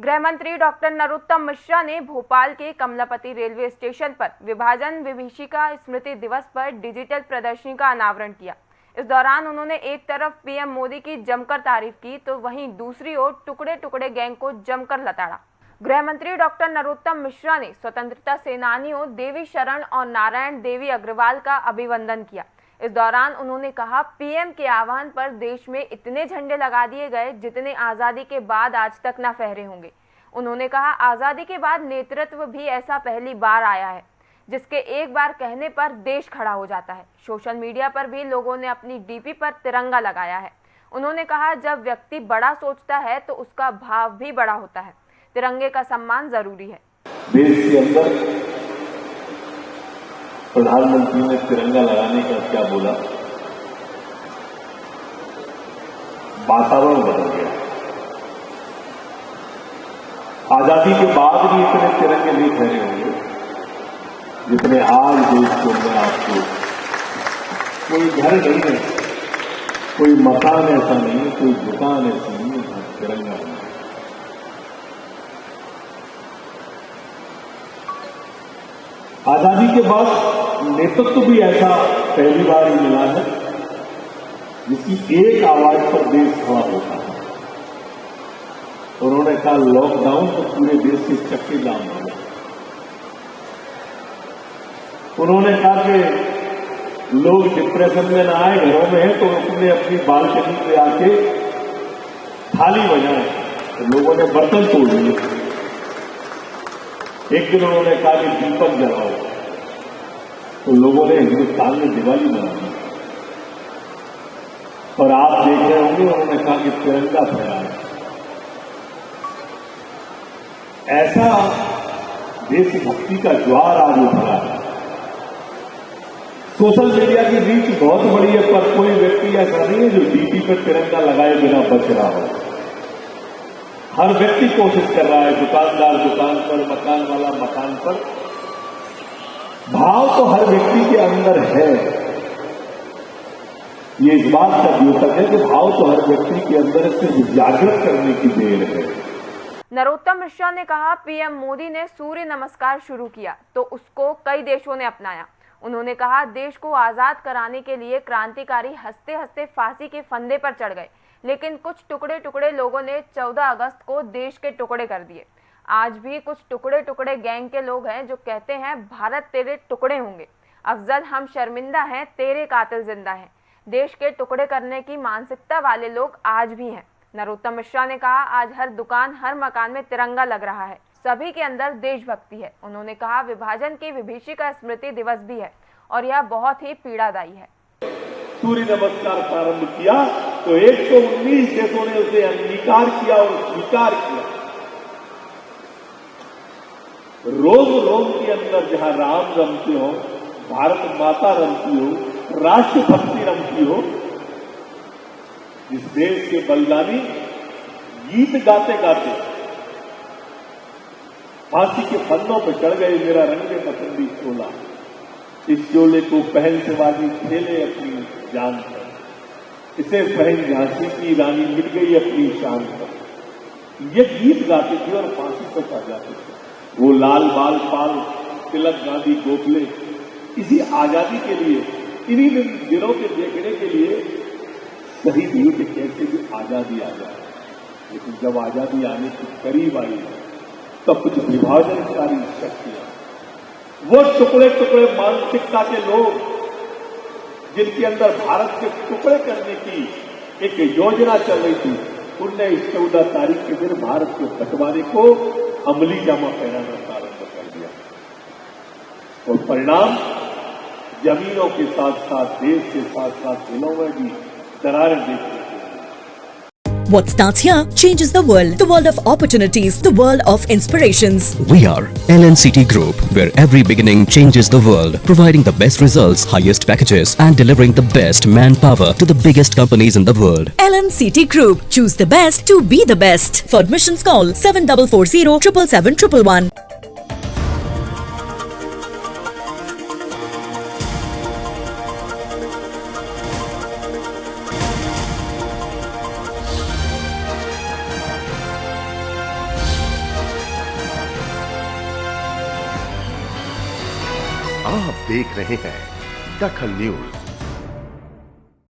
गृह मंत्री डॉक्टर नरोत्तम मिश्रा ने भोपाल के कमलापति रेलवे स्टेशन पर विभाजन विभीषिका स्मृति दिवस पर डिजिटल प्रदर्शनी का अनावरण किया। इस दौरान उन्होंने एक तरफ़ पीएम मोदी की जमकर तारीफ़ की तो वहीं दूसरी ओर टुकड़े टुकड़े गैंग को जमकर लताड़ा। गृह मंत्री डॉक्टर नरोत्तम मिश्रा ने स्वतंत्रता सेनानियों देवी शरण और नारायण देवी अग्रवाल का अभिवंदन किया। इस दौरान उन्होंने कहा, पीएम के आह्वान पर देश में इतने झंडे लगा दिए गए जितने आज़ादी के बाद आज तक न फहरे होंगे। उन्होंने कहा, आज़ादी के बाद नेतृत्व भी ऐसा पहली बार आया है, जिसके एक बार कहने पर देश खड़ा हो जाता है। सोशल मीडिया पर भी लोगों ने अपनी डीपी पर तिरंगा लगाया है। उन्होंने कहा, जब व्यक्ति बड़ा सोचता है तो उसका भाव भी बड़ा होता है। तिरंगे का सम्मान ज़रूरी है। देश के अंदर प्रधानमंत्री ने तिरंगा लगाने का क्या बोला? वातावरण बदल गया। आज़ादी के बाद भी इतने तिरंगे नहीं ठहरे होंगे जितने आज देश के अंदर आपको। कोई घर नहीं है, कोई मकान ऐसा नहीं कोई दुकान ऐसी नहीं तिरंगा नहीं आज़ादी के बाद नेतृत्व तो भी ऐसा पहली बार ही मिला है, जिसकी एक आवाज़ पर देश खड़ा होता है। उन्होंने कहा लॉकडाउन तो पूरे देश के चक्के हो गए। उन्होंने कहा कि लोग डिप्रेशन में ना आए, घरों में है तो अपने अपनी बालकनी पे आके थाली बजाएँ तो लोगों ने बर्तन तोड़ दिए। एक दिन उन्होंने कहा कि दीपक जलाओ। तो लोगों ने हिंदुस्तान में दिवाली मना दी। और आप देख रहे होंगे, उन्होंने कहा कि तिरंगा फहराए ऐसा देशभक्ति का ज्वार आज उठा है। सोशल मीडिया की रीच बहुत बड़ी है, पर कोई व्यक्ति ऐसा नहीं है जो डीपी पर तिरंगा लगाए बिना बच रहा हो। हर व्यक्ति कोशिश कर रहा है दुकानदार दुकान पर, मकान वाला मकान पर। भाव तो हर व्यक्ति के अंदर है। ये इस बात का द्योतक है कि भाव तो हर व्यक्ति के अंदर सिर्फ़ जागृत करने की देर है। नरोत्तम मिश्रा ने कहा, पीएम मोदी ने सूर्य नमस्कार शुरू किया तो उसको कई देशों ने अपनाया। उन्होंने कहा, देश को आज़ाद कराने के लिए क्रांतिकारी हँसते हँसते फांसी के फंदे पर चढ़ गए। लेकिन कुछ टुकड़े टुकड़े लोगों ने 14 अगस्त को देश के टुकड़े कर दिए। आज भी कुछ टुकड़े टुकड़े गैंग के लोग हैं जो कहते हैं, भारत तेरे टुकड़े होंगे। अफजल, हम शर्मिंदा हैं, तेरे कातिल ज़िंदा हैं। देश के टुकड़े करने की मानसिकता वाले लोग आज भी हैं। नरोत्तम मिश्रा ने कहा, आज हर दुकान, हर मकान में तिरंगा लग रहा है। सभी के अंदर देशभक्ति है। उन्होंने कहा, विभाजन की विभीषिका स्मृति दिवस भी है और यह बहुत ही पीड़ादायी है। सूर्य नमस्कार प्रारंभ किया। तो 119 देशों ने उसे अंगीकार किया और स्वीकार किया। रोम रोम के अंदर जहाँ राम रमते हो, भारत माता रमती हो राष्ट्रभक्ति रमती हो इस देश के बलिदानी गीत गाते गाते, फांसी के फंदों पर चढ़ गए मेरा रंगे पसंदी चोला इस चोले को पहन से बाजी खेले अपनी जान। पर इसे पहन झांसी की रानी मिल गई अपनी शान पर। ये गीत गाते थे और फांसी पर जाते थे। वो लाल बाल पाल, तिलक गांधी गोखले, इसी आज़ादी के लिए, इन्हीं दिनों के देखने के लिए शहीद हुए कि कैसे भी आज़ादी आ जाए। लेकिन जब आज़ादी आने के करीब आई, तब कुछ विभाजनकारी शक्तियाँ। वो टुकड़े टुकड़े मानसिकता के लोग जिनके अंदर भारत के टुकड़े करने की एक योजना चल रही थी, उनने इस चौदह तारीख के दिन भारत के बंटवारे को अमली जामा पहनाना प्रारंभ कर दिया। और परिणाम, जमीनों के साथ साथ देश के साथ साथ जिलों में भी दरारें देखने What starts here changes the world. The world of opportunities, the world of inspirations. We are LNCT Group, where every beginning changes the world, providing the best results, highest packages, and delivering the best manpower to the biggest companies in the world. LNCT Group. Choose the best to be the best. For admissions call 7440 777 आप देख रहे हैं दखल news.